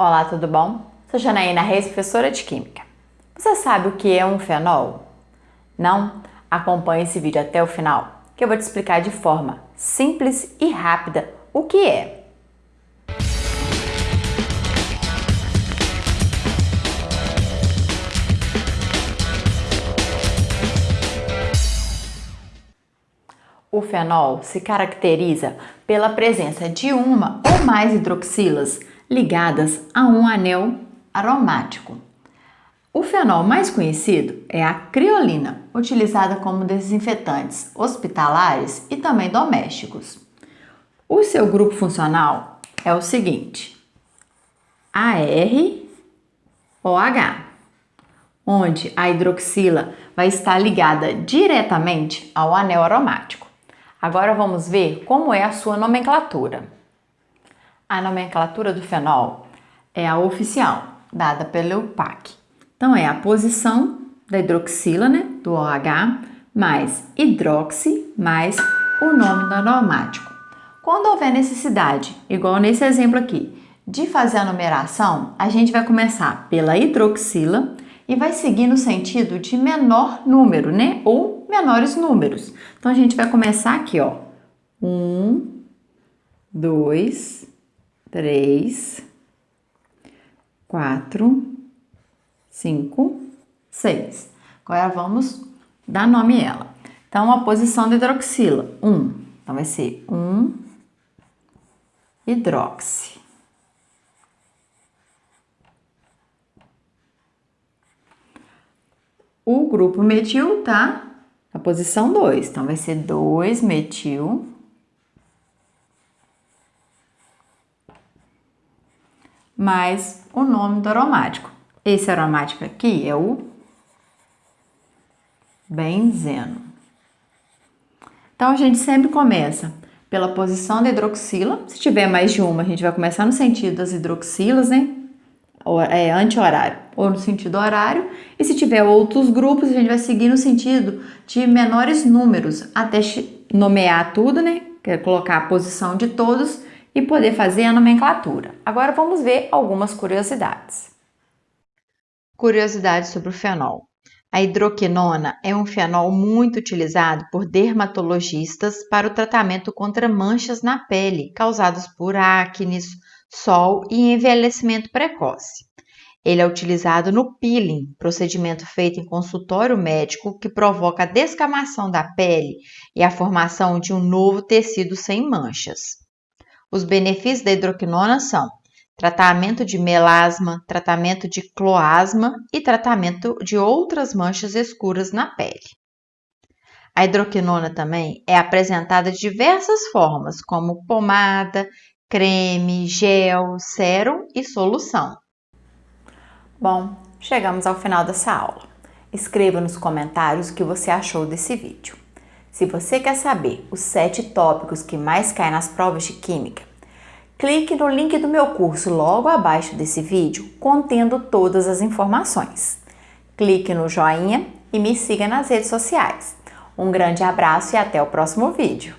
Olá, tudo bom? Sou Janaína Reis, professora de Química. Você sabe o que é um fenol? Não? Acompanhe esse vídeo até o final, que eu vou te explicar de forma simples e rápida o que é. O fenol se caracteriza pela presença de uma ou mais hidroxilas ligadas a um anel aromático. O fenol mais conhecido é a criolina, utilizada como desinfetantes hospitalares e também domésticos. O seu grupo funcional é o seguinte: AROH, onde a hidroxila vai estar ligada diretamente ao anel aromático. Agora vamos ver como é a sua nomenclatura. A nomenclatura do fenol é a oficial, dada pelo PAC. Então, é a posição da hidroxila, né, do OH, mais hidroxi, mais o nome do aromático. Quando houver necessidade, igual nesse exemplo aqui, de fazer a numeração, a gente vai começar pela hidroxila e vai seguir no sentido de menor número, né? Ou menores números. Então, a gente vai começar aqui, ó. Um, dois, três, quatro, cinco, seis. Agora vamos dar nome a ela. Então, a posição da hidroxila, um. Então, vai ser um hidroxi. O grupo metil tá na posição 2, então vai ser 2 metil mais o nome do aromático. Esse aromático aqui é o benzeno. Então, a gente sempre começa pela posição da hidroxila. Se tiver mais de uma, a gente vai começar no sentido das hidroxilas, né? É, anti-horário ou no sentido horário. E se tiver outros grupos, a gente vai seguir no sentido de menores números até nomear tudo, né? Quer colocar a posição de todos e poder fazer a nomenclatura. Agora vamos ver algumas curiosidades. Curiosidades sobre o fenol. A hidroquinona é um fenol muito utilizado por dermatologistas para o tratamento contra manchas na pele causadas por acne, sol e envelhecimento precoce. Ele é utilizado no peeling, procedimento feito em consultório médico que provoca a descamação da pele e a formação de um novo tecido sem manchas. Os benefícios da hidroquinona são tratamento de melasma, tratamento de cloasma e tratamento de outras manchas escuras na pele. A hidroquinona também é apresentada de diversas formas, como pomada, creme, gel, sérum e solução. Bom, chegamos ao final dessa aula. Escreva nos comentários o que você achou desse vídeo. Se você quer saber os sete tópicos que mais caem nas provas de Química, clique no link do meu curso logo abaixo desse vídeo, contendo todas as informações. Clique no joinha e me siga nas redes sociais. Um grande abraço e até o próximo vídeo.